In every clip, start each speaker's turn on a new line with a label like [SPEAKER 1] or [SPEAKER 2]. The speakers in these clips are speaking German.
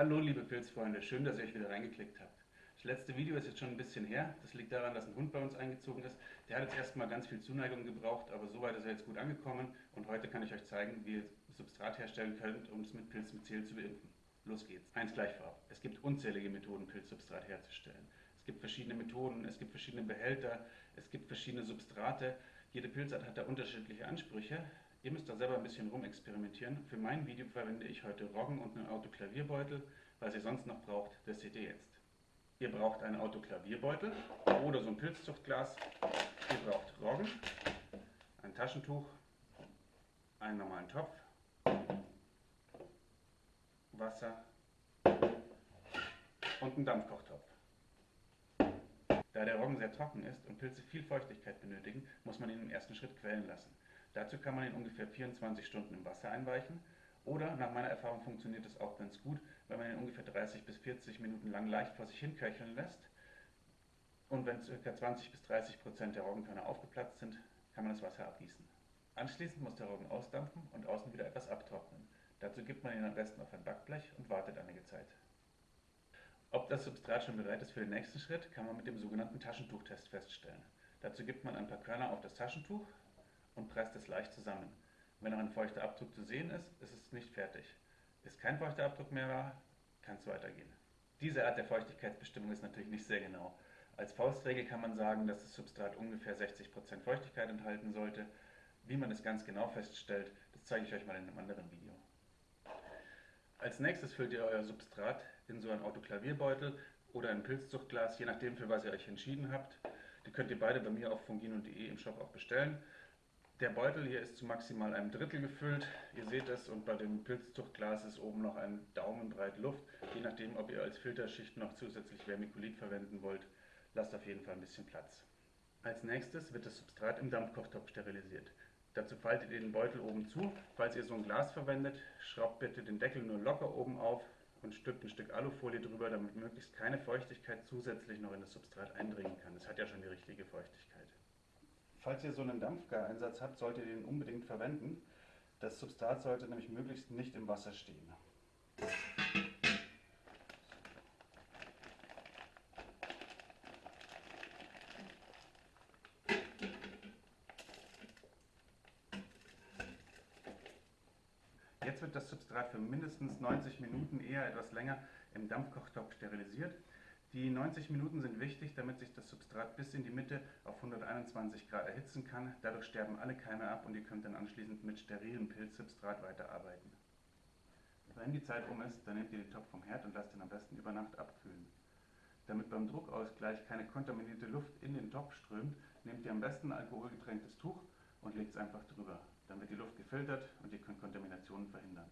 [SPEAKER 1] Hallo liebe Pilzfreunde, schön, dass ihr euch wieder reingeklickt habt. Das letzte Video ist jetzt schon ein bisschen her. Das liegt daran, dass ein Hund bei uns eingezogen ist. Der hat jetzt erstmal ganz viel Zuneigung gebraucht, aber soweit ist er jetzt gut angekommen. Und heute kann ich euch zeigen, wie ihr Substrat herstellen könnt, um es mit Pilzmycel zu beimpfen. Los geht's. Eins gleich vorab. Es gibt unzählige Methoden, Pilzsubstrat herzustellen. Es gibt verschiedene Methoden, es gibt verschiedene Behälter, es gibt verschiedene Substrate. Jede Pilzart hat da unterschiedliche Ansprüche. Ihr müsst da selber ein bisschen rumexperimentieren. Für mein Video verwende ich heute Roggen und einen Autoklavierbeutel. Was ihr sonst noch braucht, das seht ihr jetzt. Ihr braucht einen Autoklavierbeutel oder so ein Pilzzuchtglas. Ihr braucht Roggen, ein Taschentuch, einen normalen Topf, Wasser und einen Dampfkochtopf. Da der Roggen sehr trocken ist und Pilze viel Feuchtigkeit benötigen, muss man ihn im ersten Schritt quellen lassen. Dazu kann man ihn ungefähr 24 Stunden im Wasser einweichen oder nach meiner Erfahrung funktioniert es auch ganz gut, wenn man ihn ungefähr 30 bis 40 Minuten lang leicht vor sich hin köcheln lässt und wenn ca. 20 bis 30 Prozent der Roggenkörner aufgeplatzt sind, kann man das Wasser abgießen. Anschließend muss der Roggen ausdampfen und außen wieder etwas abtrocknen. Dazu gibt man ihn am besten auf ein Backblech und wartet einige Zeit. Ob das Substrat schon bereit ist für den nächsten Schritt, kann man mit dem sogenannten Taschentuchtest feststellen. Dazu gibt man ein paar Körner auf das Taschentuch, und presst es leicht zusammen. Wenn noch ein feuchter Abdruck zu sehen ist, ist es nicht fertig. Ist kein feuchter Abdruck mehr da, kann es weitergehen. Diese Art der Feuchtigkeitsbestimmung ist natürlich nicht sehr genau. Als Faustregel kann man sagen, dass das Substrat ungefähr 60% Feuchtigkeit enthalten sollte. Wie man es ganz genau feststellt, das zeige ich euch mal in einem anderen Video. Als nächstes füllt ihr euer Substrat in so einen Autoklavierbeutel oder ein Pilzzuchtglas, je nachdem für was ihr euch entschieden habt. Die könnt ihr beide bei mir auf fungino.de im Shop auch bestellen. Der Beutel hier ist zu maximal einem Drittel gefüllt. Ihr seht es und bei dem Pilzzuchtglas ist oben noch ein Daumenbreit Luft. Je nachdem, ob ihr als Filterschicht noch zusätzlich Vermiculit verwenden wollt, lasst auf jeden Fall ein bisschen Platz. Als nächstes wird das Substrat im Dampfkochtopf sterilisiert. Dazu faltet ihr den Beutel oben zu. Falls ihr so ein Glas verwendet, schraubt bitte den Deckel nur locker oben auf und stülpt ein Stück Alufolie drüber, damit möglichst keine Feuchtigkeit zusätzlich noch in das Substrat eindringen kann. Es hat ja schon die richtige Feuchtigkeit. Falls ihr so einen Dampfgareinsatz habt, solltet ihr den unbedingt verwenden. Das Substrat sollte nämlich möglichst nicht im Wasser stehen. Jetzt wird das Substrat für mindestens 90 Minuten, eher etwas länger, im Dampfkochtopf sterilisiert. Die 90 Minuten sind wichtig, damit sich das Substrat bis in die Mitte auf 121 Grad erhitzen kann. Dadurch sterben alle Keime ab und ihr könnt dann anschließend mit sterilem Pilzsubstrat weiterarbeiten. Wenn die Zeit um ist, dann nehmt ihr den Topf vom Herd und lasst ihn am besten über Nacht abkühlen. Damit beim Druckausgleich keine kontaminierte Luft in den Topf strömt, nehmt ihr am besten ein alkoholgetränktes Tuch und legt es einfach drüber. Dann wird die Luft gefiltert und ihr könnt Kontaminationen verhindern.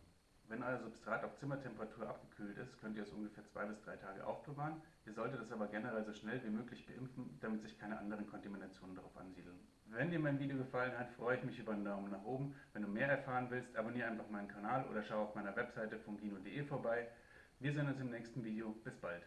[SPEAKER 1] Wenn euer Substrat auf Zimmertemperatur abgekühlt ist, könnt ihr es ungefähr zwei bis drei Tage aufbewahren. Ihr solltet es aber generell so schnell wie möglich beimpfen, damit sich keine anderen Kontaminationen darauf ansiedeln. Wenn dir mein Video gefallen hat, freue ich mich über einen Daumen nach oben. Wenn du mehr erfahren willst, abonniere einfach meinen Kanal oder schau auf meiner Webseite fungino.de vorbei. Wir sehen uns im nächsten Video. Bis bald.